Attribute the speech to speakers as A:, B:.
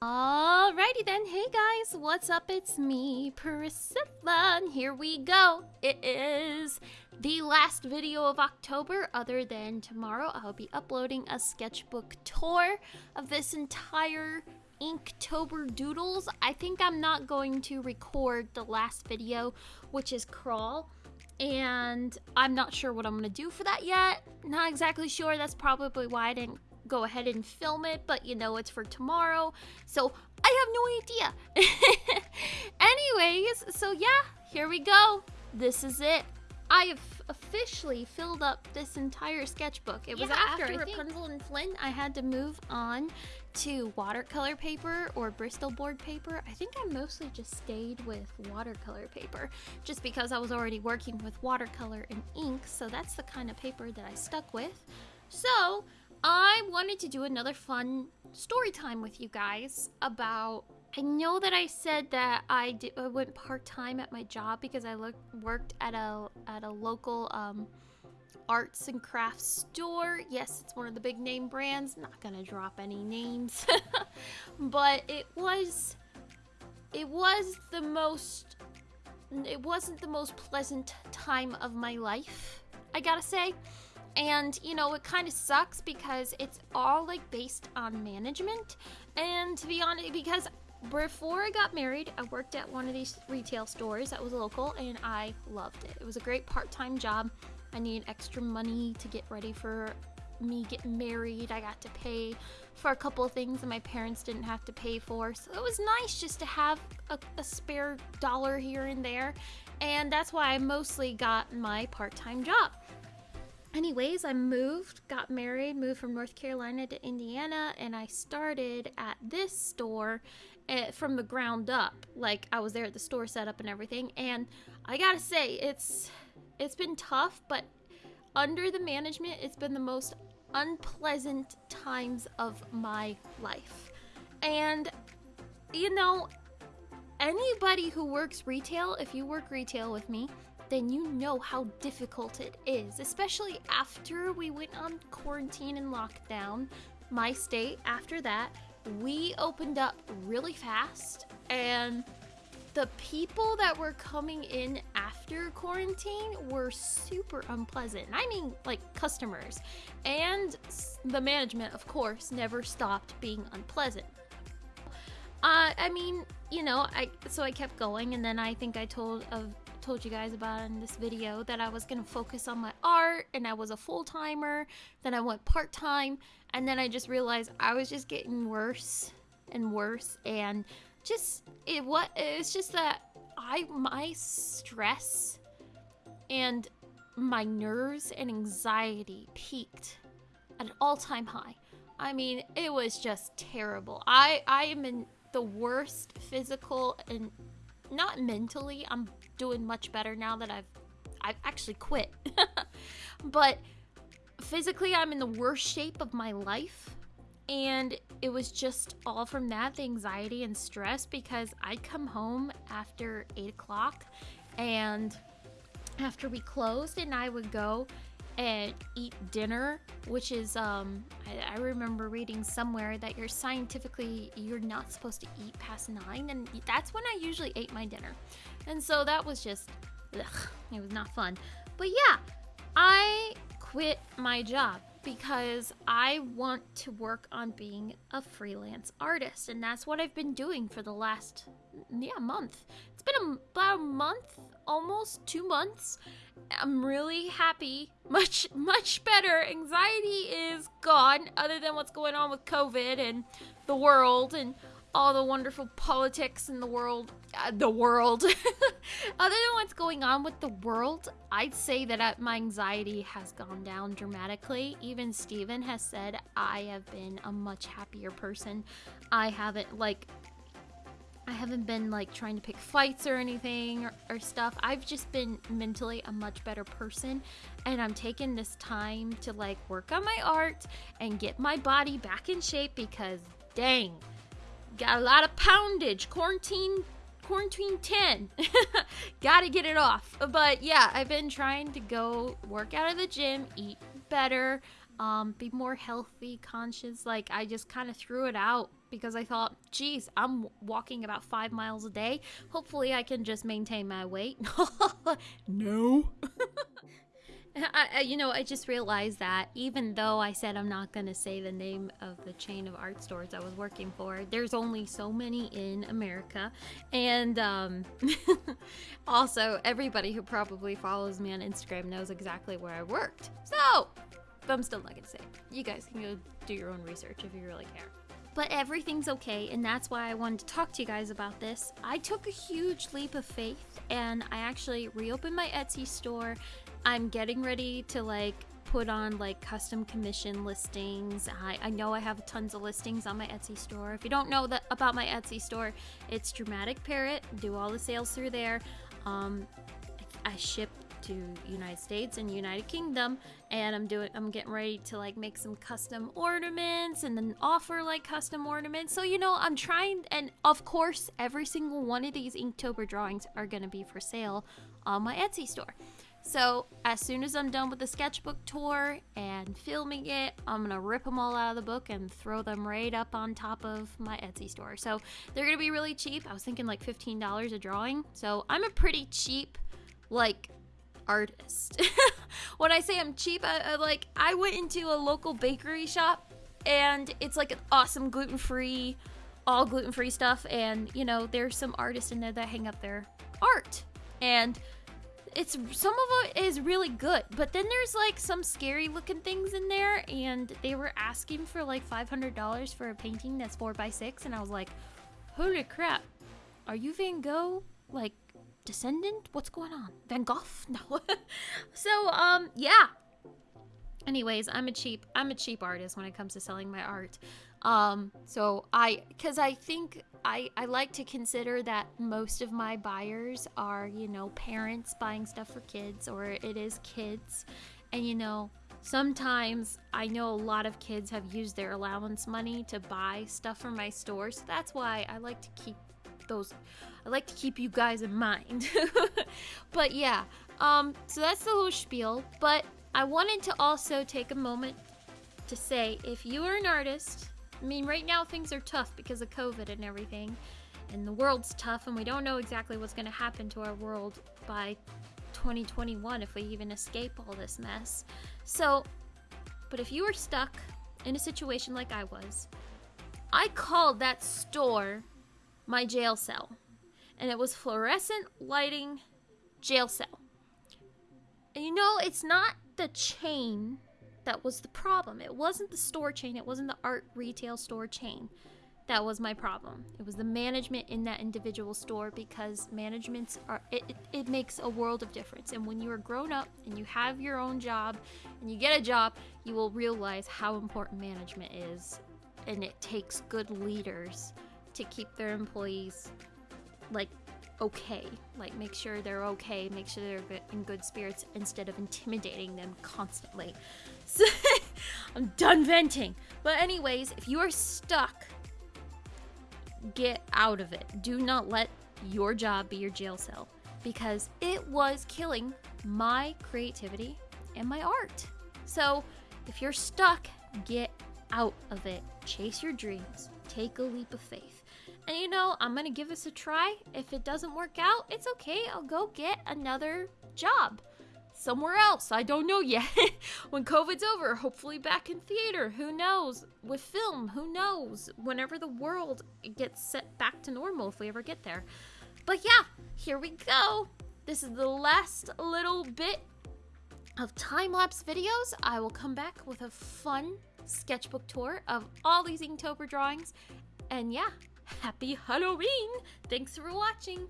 A: Alrighty then, hey guys, what's up? It's me, Priscilla, and here we go. It is the last video of October, other than tomorrow. I'll be uploading a sketchbook tour of this entire Inktober Doodles. I think I'm not going to record the last video, which is Crawl, and I'm not sure what I'm going to do for that yet. Not exactly sure, that's probably why I didn't go ahead and film it, but you know it's for tomorrow. So I have no idea. Anyways, so yeah, here we go. This is it. I have officially filled up this entire sketchbook. It was yeah, after, after Rapunzel and Flynn, I had to move on to watercolor paper or Bristol board paper. I think I mostly just stayed with watercolor paper just because I was already working with watercolor and ink, so that's the kind of paper that I stuck with. So, I wanted to do another fun story time with you guys about. I know that I said that I, did, I went part time at my job because I look, worked at a at a local um, arts and crafts store. Yes, it's one of the big name brands. Not gonna drop any names, but it was it was the most it wasn't the most pleasant time of my life. I gotta say. And, you know, it kind of sucks because it's all like based on management. And to be honest, because before I got married, I worked at one of these retail stores that was local and I loved it. It was a great part time job. I needed extra money to get ready for me getting married. I got to pay for a couple of things that my parents didn't have to pay for. So it was nice just to have a, a spare dollar here and there. And that's why I mostly got my part time job. Anyways, I moved, got married, moved from North Carolina to Indiana, and I started at this store uh, from the ground up. Like I was there at the store setup and everything, and I gotta say, it's it's been tough, but under the management, it's been the most unpleasant times of my life. And you know, anybody who works retail, if you work retail with me, then you know how difficult it is, especially after we went on quarantine and lockdown. My state, after that, we opened up really fast, and the people that were coming in after quarantine were super unpleasant. I mean, like customers. And the management, of course, never stopped being unpleasant. Uh, I mean, you know, I so I kept going, and then I think I told of told you guys about in this video that I was going to focus on my art and I was a full-timer, then I went part-time, and then I just realized I was just getting worse and worse and just it what it's just that I my stress and my nerves and anxiety peaked at an all-time high. I mean, it was just terrible. I I am in the worst physical and not mentally. I'm doing much better now that I've I've actually quit. but physically I'm in the worst shape of my life. And it was just all from that, the anxiety and stress, because I'd come home after eight o'clock and after we closed and I would go and eat dinner, which is um I, I, remember reading somewhere that you're scientifically you're not supposed to eat past nine, and that's when I usually ate my dinner, and so that was just ugh, it was not fun. But yeah, I quit my job because I want to work on being a freelance artist, and that's what I've been doing for the last yeah month. It's been a, about a month, almost two months, I'm really happy. Much, much better. Anxiety is gone, other than what's going on with COVID and the world and all the wonderful politics in the world. Uh, the world. other than what's going on with the world, I'd say that uh, my anxiety has gone down dramatically. Even Steven has said I have been a much happier person. I haven't, like, I haven't been like trying to pick fights or anything or, or, stuff. I've just been mentally a much better person and I'm taking this time to like work on my art and get my body back in shape because dang, got a lot of poundage. Quarantine quarantine 10. Gotta get it off. But yeah, I've been trying to go work out of the gym, eat better. Um, be more healthy, conscious. Like, I just kind of threw it out because I thought, geez, I'm walking about five miles a day. Hopefully, I can just maintain my weight. no. I, I, you know, I just realized that even though I said I'm not going to say the name of the chain of art stores I was working for, there's only so many in America. And um, also, everybody who probably follows me on Instagram knows exactly where I worked. So, but I'm still not to say. You guys can go do your own research if you really care but everything's okay and that's why I wanted to talk to you guys about this. I took a huge leap of faith and I actually reopened my Etsy store I'm getting ready to like put on like custom commission listings. I, I know I have tons of listings on my Etsy store. If you don't know that about my Etsy store, it's Dramatic Parrot. Do all the sales through there. Um, I ship to United States and United Kingdom, and I'm doing. I'm getting ready to like make some custom ornaments and then offer like custom ornaments. So you know, I'm trying, and of course, every single one of these Inktober drawings are gonna be for sale on my Etsy store. So as soon as I'm done with the sketchbook tour and filming it, I'm gonna rip them all out of the book and throw them right up on top of my Etsy store. So they're gonna be really cheap. I was thinking like $15 a drawing. So I'm a pretty cheap, like, artist. when I say I'm cheap, I, I like I went into a local bakery shop and it's like an awesome gluten-free, all gluten-free stuff. And you know, there's some artists in there that hang up their art and it's some of it is really good, but then there's like some scary looking things in there, and they were asking for like five hundred dollars for a painting that's four by six, and I was like, holy crap, are you Van Gogh? Like descendant? What's going on? Van Gogh? No. so um yeah. Anyways, I'm a cheap I'm a cheap artist when it comes to selling my art. Um, so I, cause I think I, I like to consider that most of my buyers are, you know, parents buying stuff for kids or it is kids. And, you know, sometimes I know a lot of kids have used their allowance money to buy stuff from my store. So that's why I like to keep those, I like to keep you guys in mind. but yeah, um, so that's the whole spiel. But I wanted to also take a moment to say if you are an artist I mean, right now things are tough because of COVID and everything, and the world's tough, and we don't know exactly what's going to happen to our world by 2021 if we even escape all this mess. So, but if you were stuck in a situation like I was, I called that store my jail cell, and it was fluorescent lighting jail cell. And you know, it's not the chain that was the problem. It wasn't the store chain, it wasn't the art retail store chain. That was my problem. It was the management in that individual store because managements are it, it, it makes a world of difference. And when you are grown up and you have your own job and you get a job, you will realize how important management is. And it takes good leaders to keep their employees like okay. Like, make sure they're okay, make sure they're in good spirits instead of intimidating them constantly. So, I'm done venting. But, anyways, if you are stuck, get out of it. Do not let your job be your jail cell because it was killing my creativity and my art. So, if you're stuck, get out of it. Chase your dreams. Take a leap of faith. And you know, I'm gonna give this a try. If it doesn't work out, it's okay. I'll go get another job somewhere else. I don't know yet. when COVID's over, hopefully back in theater. Who knows? With film, who knows? Whenever the world gets set back to normal, if we ever get there. But yeah, here we go. This is the last little bit of time lapse videos. I will come back with a fun sketchbook tour of all these Inktober drawings. And yeah, happy Halloween! Thanks for watching.